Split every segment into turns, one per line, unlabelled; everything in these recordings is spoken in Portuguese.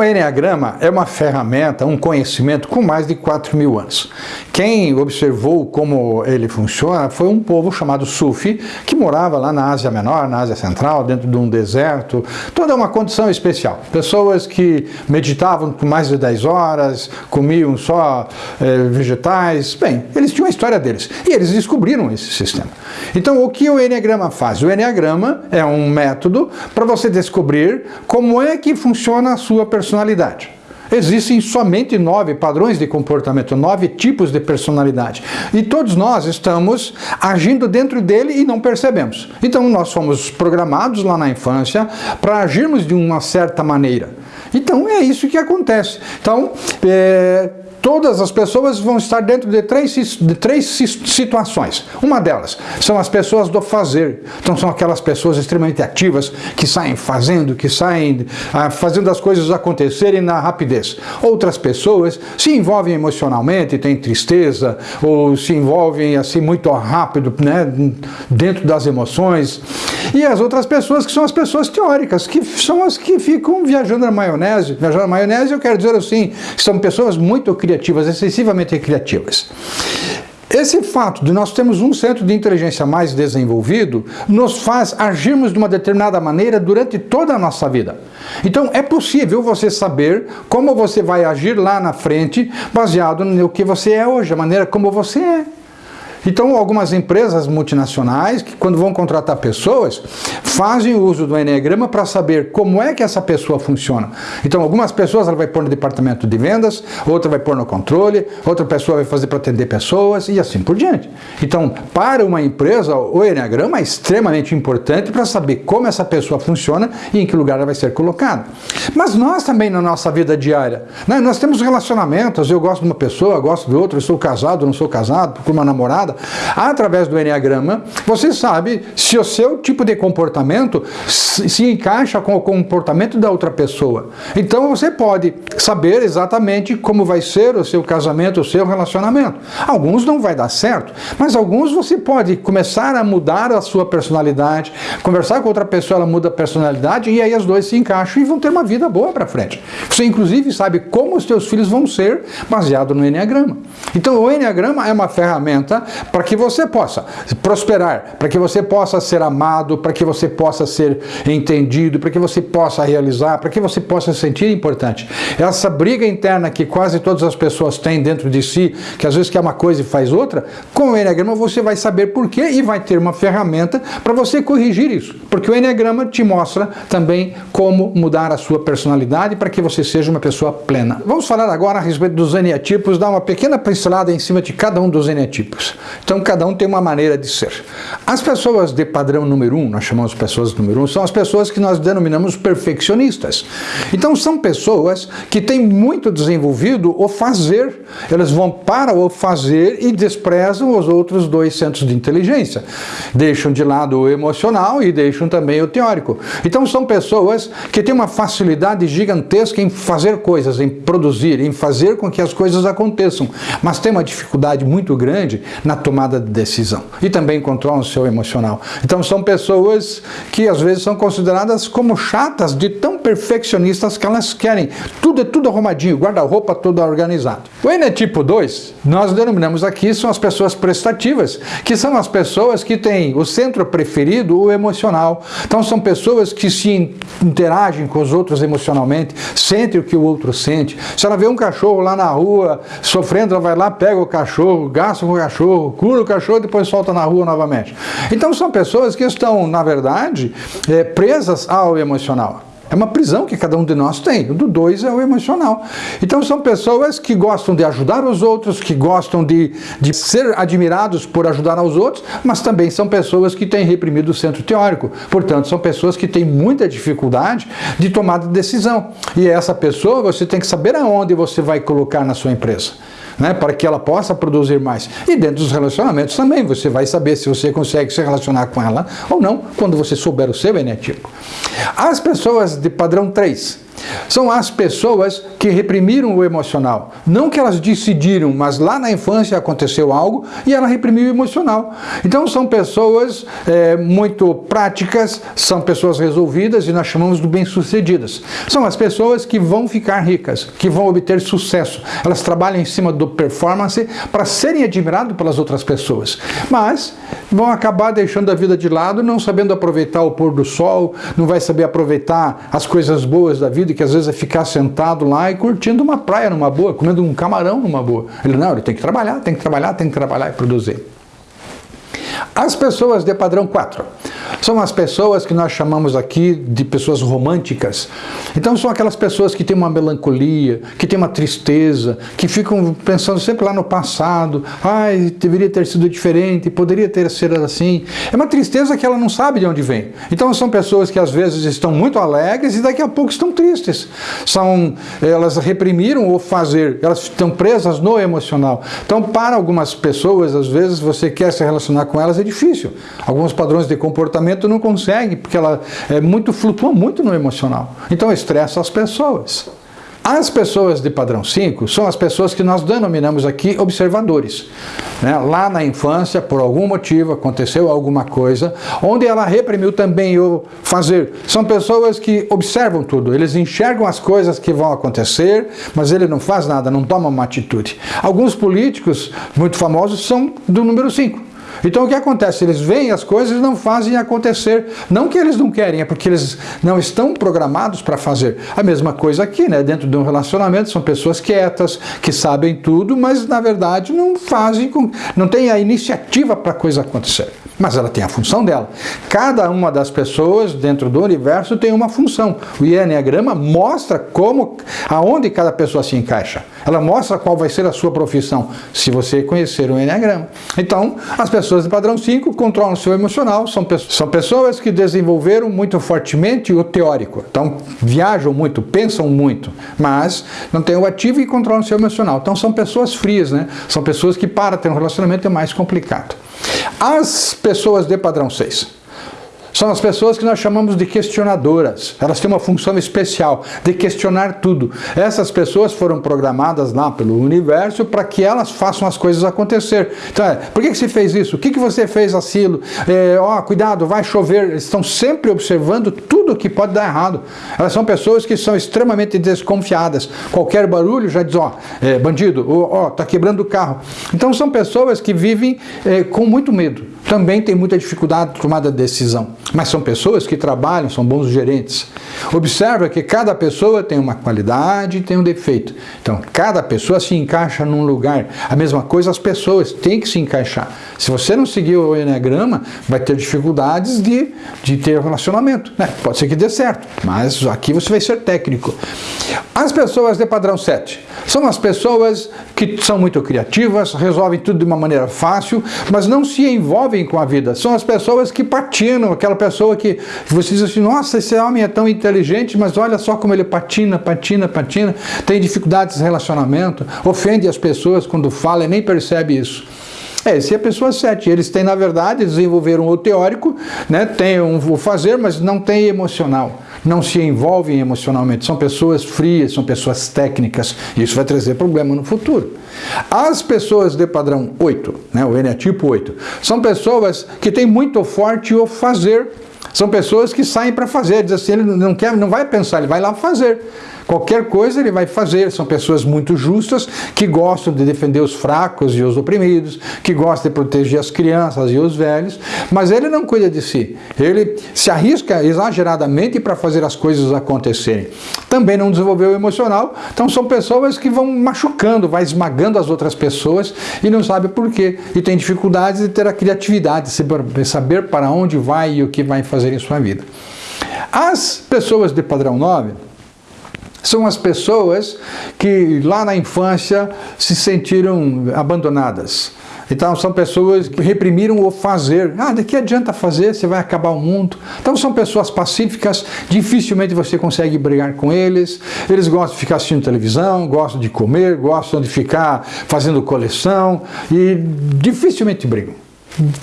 O Enneagrama é uma ferramenta, um conhecimento com mais de 4 mil anos. Quem observou como ele funciona foi um povo chamado Sufi, que morava lá na Ásia Menor, na Ásia Central, dentro de um deserto. Toda uma condição especial. Pessoas que meditavam por mais de 10 horas, comiam só eh, vegetais. Bem, eles tinham a história deles. E eles descobriram esse sistema. Então, o que o Enneagrama faz? O Enneagrama é um método para você descobrir como é que funciona a sua personalidade personalidade. Existem somente nove padrões de comportamento, nove tipos de personalidade. E todos nós estamos agindo dentro dele e não percebemos. Então nós fomos programados lá na infância para agirmos de uma certa maneira. Então é isso que acontece. Então, é, todas as pessoas vão estar dentro de três, de três situações. Uma delas são as pessoas do fazer. Então são aquelas pessoas extremamente ativas que saem fazendo, que saem ah, fazendo as coisas acontecerem na rapidez. Outras pessoas se envolvem emocionalmente, têm tristeza, ou se envolvem assim muito rápido, né, dentro das emoções. E as outras pessoas que são as pessoas teóricas, que são as que ficam viajando na maionese. Viajando na maionese eu quero dizer assim, são pessoas muito criativas, excessivamente criativas. Esse fato de nós termos um centro de inteligência mais desenvolvido nos faz agirmos de uma determinada maneira durante toda a nossa vida. Então é possível você saber como você vai agir lá na frente baseado no que você é hoje, a maneira como você é. Então, algumas empresas multinacionais, que quando vão contratar pessoas, fazem uso do Enneagrama para saber como é que essa pessoa funciona. Então, algumas pessoas ela vai pôr no departamento de vendas, outra vai pôr no controle, outra pessoa vai fazer para atender pessoas e assim por diante. Então, para uma empresa, o Enneagrama é extremamente importante para saber como essa pessoa funciona e em que lugar ela vai ser colocada. Mas nós também, na nossa vida diária, né, nós temos relacionamentos, eu gosto de uma pessoa, gosto de outra, eu sou casado, não sou casado, com uma namorada, através do Enneagrama, você sabe se o seu tipo de comportamento se encaixa com o comportamento da outra pessoa. Então você pode saber exatamente como vai ser o seu casamento, o seu relacionamento. Alguns não vai dar certo, mas alguns você pode começar a mudar a sua personalidade, conversar com outra pessoa, ela muda a personalidade e aí as duas se encaixam e vão ter uma vida boa para frente. Você inclusive sabe como os seus filhos vão ser baseado no Enneagrama. Então o Enneagrama é uma ferramenta para que você possa prosperar, para que você possa ser amado, para que você possa ser entendido, para que você possa realizar, para que você possa se sentir importante. Essa briga interna que quase todas as pessoas têm dentro de si, que às vezes quer uma coisa e faz outra, com o Enneagrama você vai saber por quê e vai ter uma ferramenta para você corrigir isso. Porque o Enneagrama te mostra também como mudar a sua personalidade para que você seja uma pessoa plena. Vamos falar agora a respeito dos eneatipos, dar uma pequena pincelada em cima de cada um dos eneatipos. Então cada um tem uma maneira de ser. As pessoas de padrão número um, nós chamamos pessoas número um, são as pessoas que nós denominamos perfeccionistas. Então são pessoas que têm muito desenvolvido o fazer. Elas vão para o fazer e desprezam os outros dois centros de inteligência. Deixam de lado o emocional e deixam também o teórico. Então são pessoas que têm uma facilidade gigantesca em fazer coisas, em produzir, em fazer com que as coisas aconteçam, mas tem uma dificuldade muito grande na tomada de decisão e também controlam o seu emocional. Então são pessoas que às vezes são consideradas como chatas de tão perfeccionistas que elas querem. Tudo é tudo arrumadinho, guarda-roupa todo organizado. O N é tipo 2, nós denominamos aqui, são as pessoas prestativas, que são as pessoas que têm o centro preferido, o emocional. Então são pessoas que se interagem com os outros emocionalmente, sentem o que o outro sente. Se ela vê um cachorro lá na rua sofrendo, ela vai lá, pega o cachorro, gasta com o cachorro, cura o cachorro e depois solta na rua novamente. Então são pessoas que estão, na verdade, é, presas ao emocional. É uma prisão que cada um de nós tem. O do dois é o emocional. Então são pessoas que gostam de ajudar os outros, que gostam de, de ser admirados por ajudar aos outros, mas também são pessoas que têm reprimido o centro teórico. Portanto, são pessoas que têm muita dificuldade de tomada de decisão. E essa pessoa você tem que saber aonde você vai colocar na sua empresa né, para que ela possa produzir mais. E dentro dos relacionamentos também, você vai saber se você consegue se relacionar com ela ou não, quando você souber o seu eneatipo. As pessoas de padrão 3, são as pessoas que reprimiram o emocional. Não que elas decidiram, mas lá na infância aconteceu algo e ela reprimiu o emocional. Então são pessoas é, muito práticas, são pessoas resolvidas e nós chamamos de bem-sucedidas. São as pessoas que vão ficar ricas, que vão obter sucesso. Elas trabalham em cima do performance para serem admiradas pelas outras pessoas. Mas vão acabar deixando a vida de lado, não sabendo aproveitar o pôr do sol, não vai saber aproveitar as coisas boas da vida, que às vezes é ficar sentado lá e curtindo uma praia numa boa, comendo um camarão numa boa. Ele não, ele tem que trabalhar, tem que trabalhar, tem que trabalhar e produzir. As pessoas de padrão 4 são as pessoas que nós chamamos aqui de pessoas românticas. Então são aquelas pessoas que têm uma melancolia, que têm uma tristeza, que ficam pensando sempre lá no passado, ai, deveria ter sido diferente, poderia ter sido assim. É uma tristeza que ela não sabe de onde vem. Então são pessoas que às vezes estão muito alegres e daqui a pouco estão tristes. São, elas reprimiram o fazer, elas estão presas no emocional. Então para algumas pessoas, às vezes você quer se relacionar com elas, é difícil. Alguns padrões de comportamento não consegue, porque ela é muito, flutua muito no emocional. Então estressa as pessoas. As pessoas de padrão 5 são as pessoas que nós denominamos aqui observadores. Né? Lá na infância, por algum motivo, aconteceu alguma coisa, onde ela reprimiu também o fazer. São pessoas que observam tudo, eles enxergam as coisas que vão acontecer, mas ele não faz nada, não toma uma atitude. Alguns políticos muito famosos são do número 5. Então o que acontece? Eles veem as coisas e não fazem acontecer. Não que eles não querem, é porque eles não estão programados para fazer. A mesma coisa aqui, né? Dentro de um relacionamento, são pessoas quietas, que sabem tudo, mas na verdade não fazem, com, não têm a iniciativa para a coisa acontecer mas ela tem a função dela. Cada uma das pessoas dentro do universo tem uma função. O Enneagrama mostra como, aonde cada pessoa se encaixa. Ela mostra qual vai ser a sua profissão, se você conhecer o Enneagrama. Então, as pessoas de padrão 5 controlam o seu emocional, são, são pessoas que desenvolveram muito fortemente o teórico. Então, viajam muito, pensam muito, mas não têm o ativo e controlam o seu emocional. Então, são pessoas frias, né? São pessoas que para ter um relacionamento é mais complicado. As pessoas de padrão 6 são as pessoas que nós chamamos de questionadoras. Elas têm uma função especial de questionar tudo. Essas pessoas foram programadas lá pelo universo para que elas façam as coisas acontecer. Então, é, por que, que você fez isso? O que, que você fez aquilo? É, ó, cuidado, vai chover. Eles estão sempre observando tudo que pode dar errado. Elas são pessoas que são extremamente desconfiadas. Qualquer barulho já diz, ó, é, bandido, ó, tá quebrando o carro. Então são pessoas que vivem é, com muito medo também tem muita dificuldade de tomada de decisão. Mas são pessoas que trabalham, são bons gerentes. Observa que cada pessoa tem uma qualidade e tem um defeito. Então, cada pessoa se encaixa num lugar. A mesma coisa as pessoas têm que se encaixar. Se você não seguir o Enneagrama, vai ter dificuldades de, de ter relacionamento. Né? Pode ser que dê certo, mas aqui você vai ser técnico. As pessoas de padrão 7 são as pessoas que são muito criativas, resolvem tudo de uma maneira fácil, mas não se envolvem com a vida. São as pessoas que patinam, aquela pessoa que você diz assim, nossa, esse homem é tão inteligente, mas olha só como ele patina, patina, patina, tem dificuldades de relacionamento, ofende as pessoas quando fala e nem percebe isso. É, esse é a pessoa 7. Eles têm, na verdade, desenvolveram o teórico, né, têm um, o fazer, mas não têm emocional. Não se envolvem emocionalmente. São pessoas frias, são pessoas técnicas. Isso vai trazer problema no futuro. As pessoas de padrão 8, né, o N é tipo 8, são pessoas que têm muito forte o fazer. São pessoas que saem para fazer, diz assim, ele não quer, não vai pensar, ele vai lá fazer. Qualquer coisa ele vai fazer. São pessoas muito justas, que gostam de defender os fracos e os oprimidos, que gostam de proteger as crianças e os velhos, mas ele não cuida de si. Ele se arrisca exageradamente para fazer as coisas acontecerem. Também não desenvolveu o emocional, então são pessoas que vão machucando, vai esmagando as outras pessoas e não sabe por quê. E tem dificuldades de ter a criatividade, de saber para onde vai e o que vai fazer em sua vida. As pessoas de padrão 9 são as pessoas que lá na infância se sentiram abandonadas. Então são pessoas que reprimiram o fazer. Ah, de que adianta fazer? Você vai acabar o mundo. Então são pessoas pacíficas, dificilmente você consegue brigar com eles. Eles gostam de ficar assistindo televisão, gostam de comer, gostam de ficar fazendo coleção e dificilmente brigam.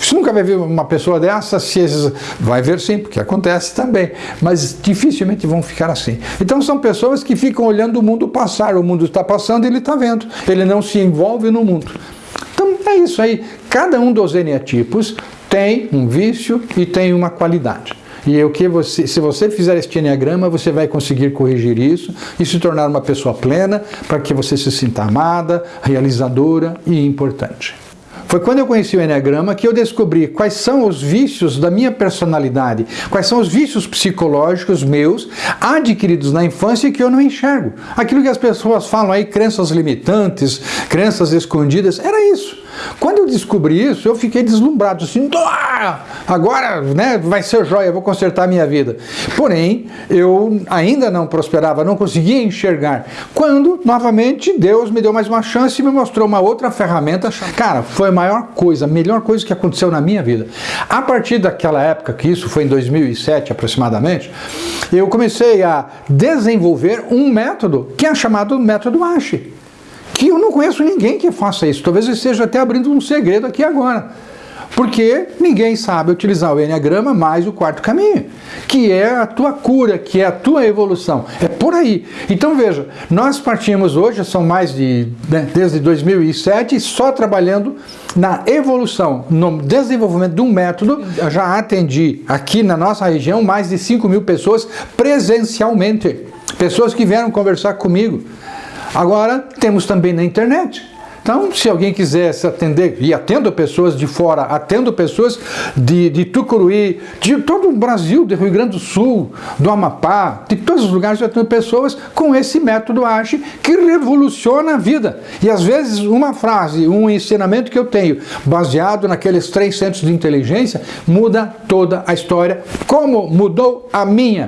Você nunca vai ver uma pessoa dessa, se esses... vai ver sim, porque acontece também, mas dificilmente vão ficar assim. Então são pessoas que ficam olhando o mundo passar, o mundo está passando e ele está vendo, ele não se envolve no mundo. Então é isso aí, cada um dos eneatipos tem um vício e tem uma qualidade. E o que você, se você fizer este enneagrama, você vai conseguir corrigir isso e se tornar uma pessoa plena para que você se sinta amada, realizadora e importante. Foi quando eu conheci o Enneagrama que eu descobri quais são os vícios da minha personalidade, quais são os vícios psicológicos meus adquiridos na infância que eu não enxergo. Aquilo que as pessoas falam aí, crenças limitantes, crenças escondidas, era isso. Quando eu descobri isso, eu fiquei deslumbrado, assim, agora né, vai ser joia, vou consertar a minha vida. Porém, eu ainda não prosperava, não conseguia enxergar. Quando, novamente, Deus me deu mais uma chance e me mostrou uma outra ferramenta. Cara, foi a maior coisa, a melhor coisa que aconteceu na minha vida. A partir daquela época, que isso foi em 2007 aproximadamente, eu comecei a desenvolver um método que é chamado método ASHE que eu não conheço ninguém que faça isso. Talvez eu esteja até abrindo um segredo aqui agora. Porque ninguém sabe utilizar o Enneagrama mais o quarto caminho, que é a tua cura, que é a tua evolução. É por aí. Então veja, nós partimos hoje, são mais de, né, desde 2007, só trabalhando na evolução, no desenvolvimento de um método. Eu já atendi aqui na nossa região mais de 5 mil pessoas presencialmente. Pessoas que vieram conversar comigo. Agora, temos também na internet. Então, se alguém quiser se atender, e atendo pessoas de fora, atendo pessoas de, de Tucuruí, de todo o Brasil, do Rio Grande do Sul, do Amapá, de todos os lugares eu atendo pessoas com esse método ASHE que revoluciona a vida. E às vezes uma frase, um ensinamento que eu tenho, baseado naqueles três centros de inteligência, muda toda a história, como mudou a minha.